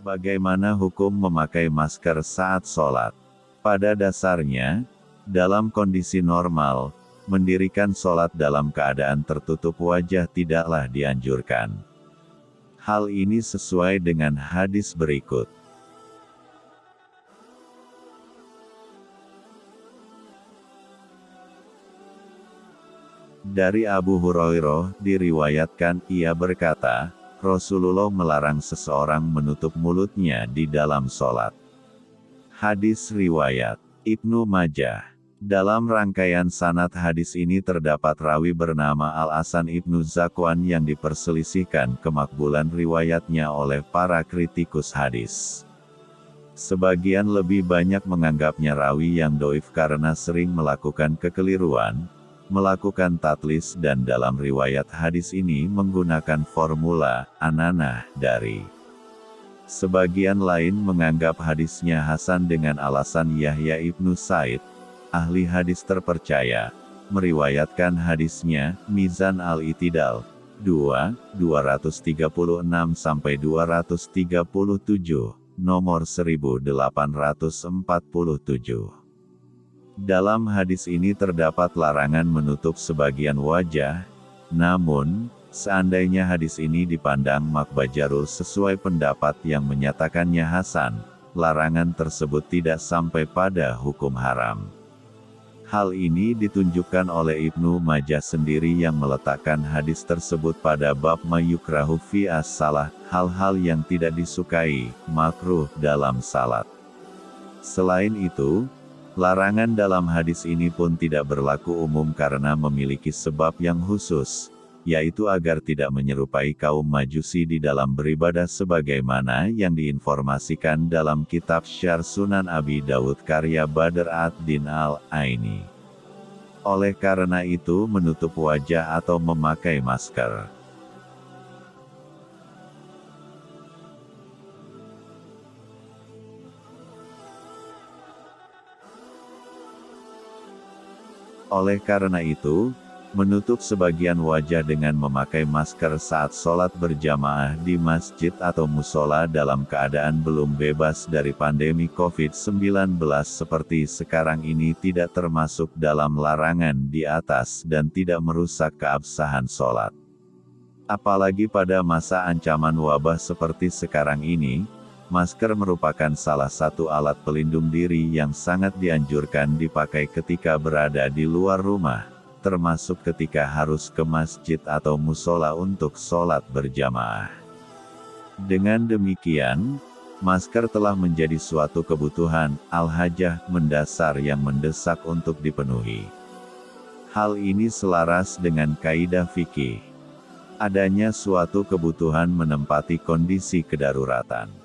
Bagaimana hukum memakai masker saat sholat? Pada dasarnya, dalam kondisi normal, mendirikan sholat dalam keadaan tertutup wajah tidaklah dianjurkan. Hal ini sesuai dengan hadis berikut. Dari Abu Hurairah diriwayatkan ia berkata, Rasulullah melarang seseorang menutup mulutnya di dalam sholat. Hadis Riwayat Ibnu Majah Dalam rangkaian sanat hadis ini terdapat rawi bernama Al-Asan Ibnu Zakwan yang diperselisihkan kemakbulan riwayatnya oleh para kritikus hadis. Sebagian lebih banyak menganggapnya rawi yang doif karena sering melakukan kekeliruan, melakukan tatlis dan dalam riwayat hadis ini menggunakan formula, ananah, dari. Sebagian lain menganggap hadisnya Hasan dengan alasan Yahya ibnu Said, ahli hadis terpercaya, meriwayatkan hadisnya, Mizan al-Itidal, 2, 236-237, nomor 1847. Dalam hadis ini terdapat larangan menutup sebagian wajah, namun, seandainya hadis ini dipandang makbajarul sesuai pendapat yang menyatakannya Hasan, larangan tersebut tidak sampai pada hukum haram. Hal ini ditunjukkan oleh Ibnu Majah sendiri yang meletakkan hadis tersebut pada bab mayukrahu fi as-salah, hal-hal yang tidak disukai, makruh dalam salat. Selain itu, Larangan dalam hadis ini pun tidak berlaku umum karena memiliki sebab yang khusus, yaitu agar tidak menyerupai kaum majusi di dalam beribadah sebagaimana yang diinformasikan dalam kitab Syar Sunan Abi Dawud karya Badr ad-Din al-Aini. Oleh karena itu menutup wajah atau memakai masker Oleh karena itu, menutup sebagian wajah dengan memakai masker saat sholat berjamaah di masjid atau musola dalam keadaan belum bebas dari pandemi COVID-19 seperti sekarang ini tidak termasuk dalam larangan di atas dan tidak merusak keabsahan sholat. Apalagi pada masa ancaman wabah seperti sekarang ini, Masker merupakan salah satu alat pelindung diri yang sangat dianjurkan dipakai ketika berada di luar rumah, termasuk ketika harus ke masjid atau musola untuk sholat berjamaah. Dengan demikian, masker telah menjadi suatu kebutuhan al-hajah mendasar yang mendesak untuk dipenuhi. Hal ini selaras dengan kaidah fikih. Adanya suatu kebutuhan menempati kondisi kedaruratan.